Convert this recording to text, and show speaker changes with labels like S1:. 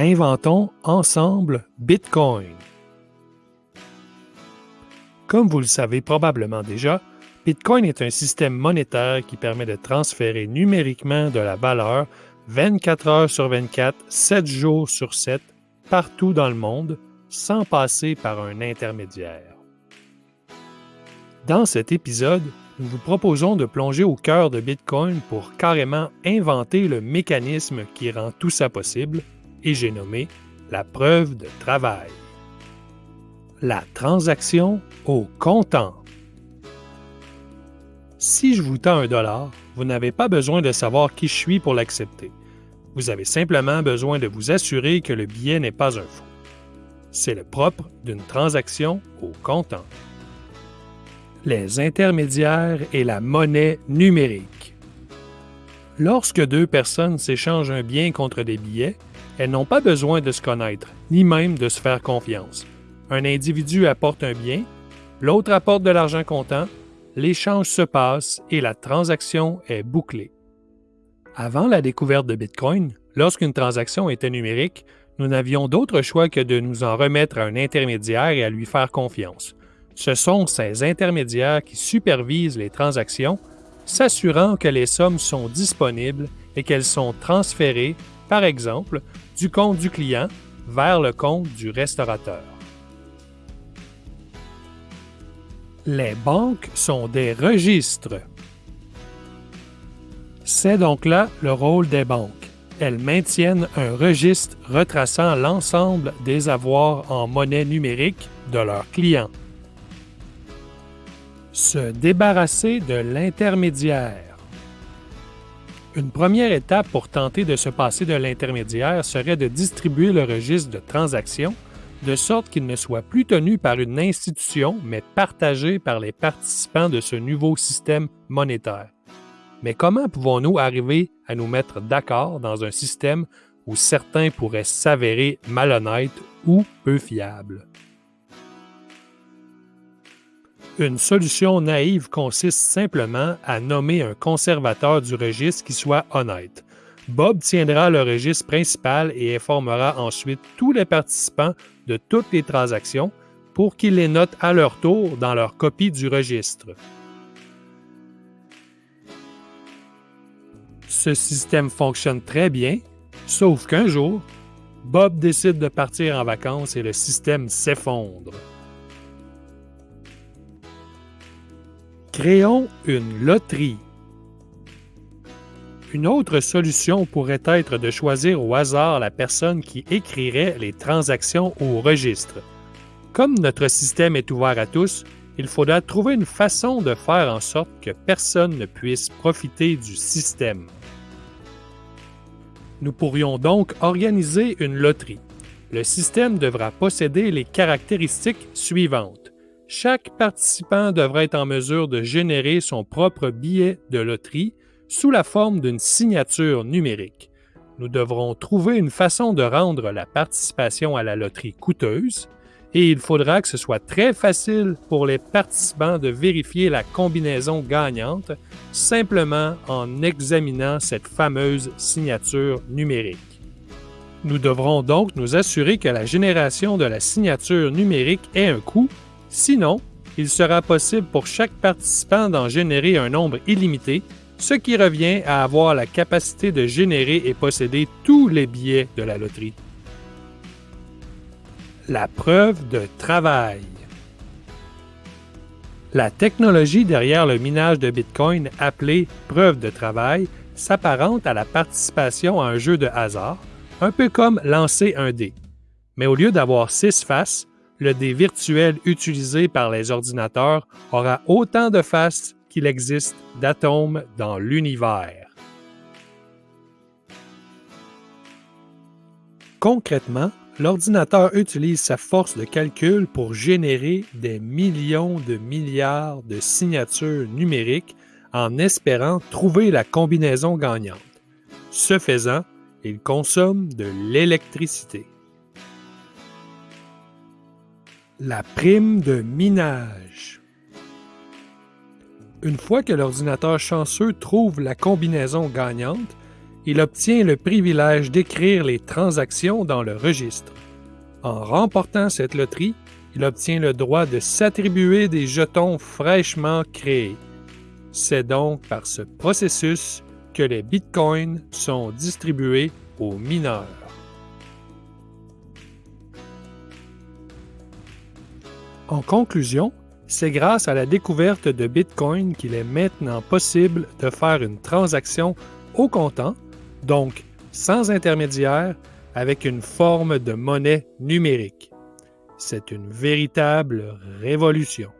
S1: Inventons ensemble Bitcoin. Comme vous le savez probablement déjà, Bitcoin est un système monétaire qui permet de transférer numériquement de la valeur 24 heures sur 24, 7 jours sur 7, partout dans le monde, sans passer par un intermédiaire. Dans cet épisode, nous vous proposons de plonger au cœur de Bitcoin pour carrément inventer le mécanisme qui rend tout ça possible, et j'ai nommé la preuve de travail. La transaction au comptant. Si je vous tends un dollar, vous n'avez pas besoin de savoir qui je suis pour l'accepter. Vous avez simplement besoin de vous assurer que le billet n'est pas un faux. C'est le propre d'une transaction au comptant. Les intermédiaires et la monnaie numérique. Lorsque deux personnes s'échangent un bien contre des billets, elles n'ont pas besoin de se connaître, ni même de se faire confiance. Un individu apporte un bien, l'autre apporte de l'argent comptant, l'échange se passe et la transaction est bouclée. Avant la découverte de Bitcoin, lorsqu'une transaction était numérique, nous n'avions d'autre choix que de nous en remettre à un intermédiaire et à lui faire confiance. Ce sont ces intermédiaires qui supervisent les transactions, s'assurant que les sommes sont disponibles et qu'elles sont transférées, par exemple, du compte du client vers le compte du restaurateur. Les banques sont des registres. C'est donc là le rôle des banques. Elles maintiennent un registre retraçant l'ensemble des avoirs en monnaie numérique de leurs clients. Se débarrasser de l'intermédiaire. Une première étape pour tenter de se passer de l'intermédiaire serait de distribuer le registre de transactions de sorte qu'il ne soit plus tenu par une institution, mais partagé par les participants de ce nouveau système monétaire. Mais comment pouvons-nous arriver à nous mettre d'accord dans un système où certains pourraient s'avérer malhonnêtes ou peu fiables? Une solution naïve consiste simplement à nommer un conservateur du registre qui soit honnête. Bob tiendra le registre principal et informera ensuite tous les participants de toutes les transactions pour qu'ils les notent à leur tour dans leur copie du registre. Ce système fonctionne très bien, sauf qu'un jour, Bob décide de partir en vacances et le système s'effondre. Créons une loterie. Une autre solution pourrait être de choisir au hasard la personne qui écrirait les transactions au registre. Comme notre système est ouvert à tous, il faudra trouver une façon de faire en sorte que personne ne puisse profiter du système. Nous pourrions donc organiser une loterie. Le système devra posséder les caractéristiques suivantes. Chaque participant devra être en mesure de générer son propre billet de loterie sous la forme d'une signature numérique. Nous devrons trouver une façon de rendre la participation à la loterie coûteuse et il faudra que ce soit très facile pour les participants de vérifier la combinaison gagnante simplement en examinant cette fameuse signature numérique. Nous devrons donc nous assurer que la génération de la signature numérique ait un coût, sinon il sera possible pour chaque participant d'en générer un nombre illimité, ce qui revient à avoir la capacité de générer et posséder tous les billets de la loterie. La preuve de travail. La technologie derrière le minage de Bitcoin appelée preuve de travail s'apparente à la participation à un jeu de hasard, un peu comme lancer un dé. Mais au lieu d'avoir six faces, le dé virtuel utilisé par les ordinateurs aura autant de faces qu'il existe d'atomes dans l'univers. Concrètement, l'ordinateur utilise sa force de calcul pour générer des millions de milliards de signatures numériques en espérant trouver la combinaison gagnante. Ce faisant, il consomme de l'électricité. La prime de minage. Une fois que l'ordinateur chanceux trouve la combinaison gagnante, il obtient le privilège d'écrire les transactions dans le registre. En remportant cette loterie, il obtient le droit de s'attribuer des jetons fraîchement créés. C'est donc par ce processus que les bitcoins sont distribués aux mineurs. En conclusion, c'est grâce à la découverte de Bitcoin qu'il est maintenant possible de faire une transaction au comptant, donc sans intermédiaire, avec une forme de monnaie numérique. C'est une véritable révolution.